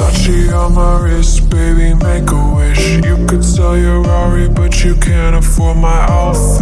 Touchy on my wrist, baby, make a wish. You could sell your Rari, but you can't afford my outfit.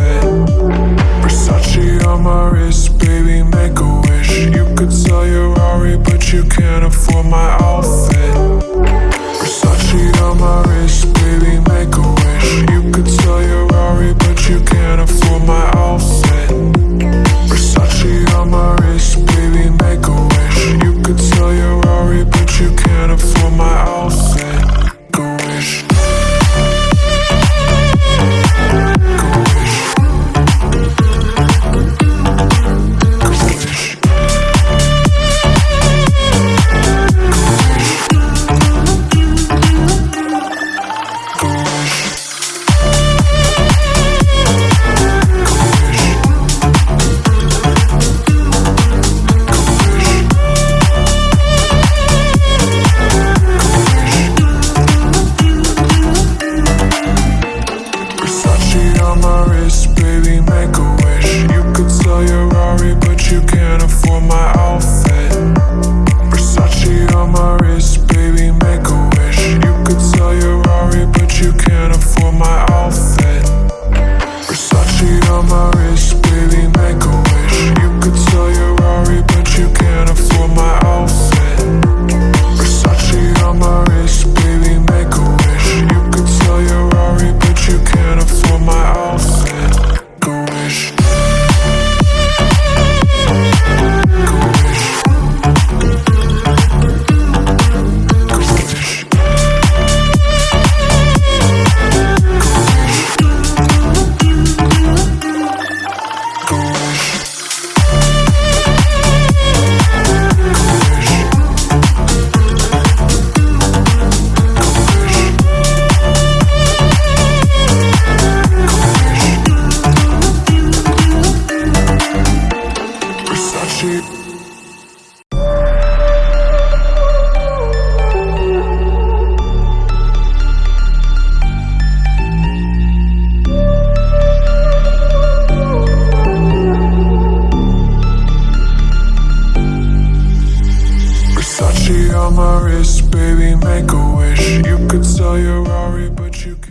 Versace on my wrist, baby, make a wish. You could sell your Rari, but you can't